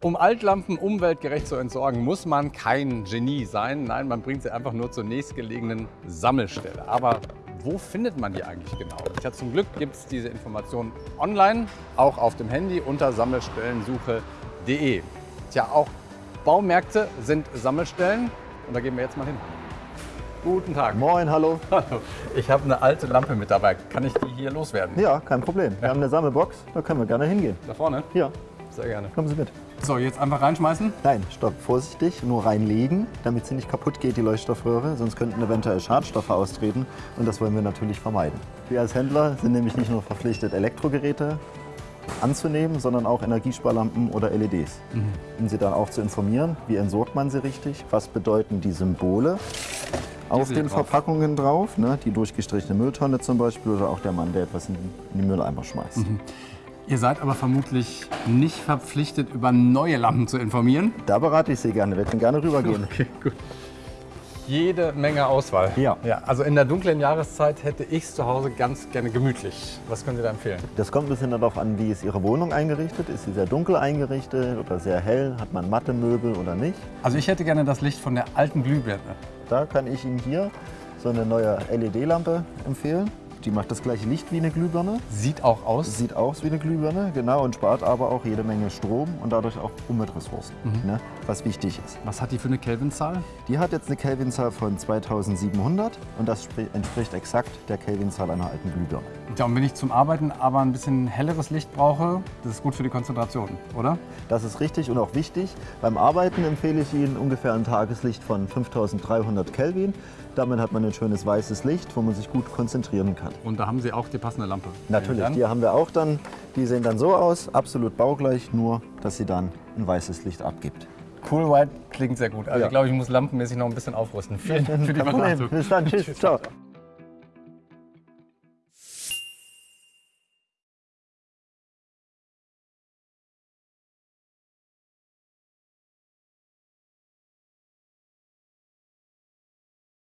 Um Altlampen umweltgerecht zu entsorgen, muss man kein Genie sein. Nein, man bringt sie einfach nur zur nächstgelegenen Sammelstelle. Aber wo findet man die eigentlich genau? Ja, zum Glück gibt es diese Informationen online, auch auf dem Handy unter sammelstellensuche.de. Tja, auch Baumärkte sind Sammelstellen und da gehen wir jetzt mal hin. Guten Tag. Moin, hallo. Hallo. Ich habe eine alte Lampe mit dabei. Kann ich die hier loswerden? Ja, kein Problem. Wir haben eine Sammelbox, da können wir gerne hingehen. Da vorne? Ja, Sehr gerne. kommen Sie mit. So, jetzt einfach reinschmeißen. Nein, stopp, vorsichtig, nur reinlegen, damit sie nicht kaputt geht, die Leuchtstoffröhre, sonst könnten eventuell Schadstoffe austreten und das wollen wir natürlich vermeiden. Wir als Händler sind nämlich nicht nur verpflichtet, Elektrogeräte anzunehmen, sondern auch Energiesparlampen oder LEDs. Um Sie dann auch zu informieren, wie entsorgt man sie richtig, was bedeuten die Symbole auf sind den drauf. Verpackungen drauf, ne, die durchgestrichene Mülltonne zum Beispiel oder auch der Mann, der etwas in in den Mülleimer schmeißt. Ihr seid aber vermutlich nicht verpflichtet, über neue Lampen zu informieren. Da berate ich Sie gerne, wir können gerne rübergehen. Okay, gut. Jede Menge Auswahl. Ja. ja. Also in der dunklen Jahreszeit hätte ich es zu Hause ganz gerne gemütlich. Was können Sie da empfehlen? Das kommt ein bisschen darauf an, wie ist Ihre Wohnung eingerichtet. Ist sie sehr dunkel eingerichtet oder sehr hell? Hat man matte Möbel oder nicht? Also ich hätte gerne das Licht von der alten Glühbirne. Da kann ich Ihnen hier so eine neue LED-Lampe empfehlen. Die macht das gleiche Licht wie eine Glühbirne. Sieht auch aus. Sieht aus wie eine Glühbirne, genau, und spart aber auch jede Menge Strom und dadurch auch Umweltressourcen, ne, was wichtig ist. Was hat die für eine Kelvinzahl? Die hat jetzt eine Kelvinzahl von 2700 und das spri- entspricht exakt der Kelvinzahl einer alten Glühbirne. Ja, und wenn ich zum Arbeiten aber ein bisschen helleres Licht brauche, das ist gut für die Konzentration, oder? Das ist richtig und auch wichtig. Beim Arbeiten empfehle ich Ihnen ungefähr ein Tageslicht von 5300 Kelvin. Damit hat man ein schönes weißes Licht, wo man sich gut konzentrieren kann. Und da haben Sie auch die passende Lampe. Natürlich, die haben wir auch dann. Die sehen dann so aus, absolut baugleich, nur dass sie dann ein weißes Licht abgibt. Cool White klingt sehr gut. Also Ja. ich glaube, ich muss lampenmäßig noch ein bisschen aufrüsten. Vielen Dank für die. Beratung. Bis dann, tschüss, ciao.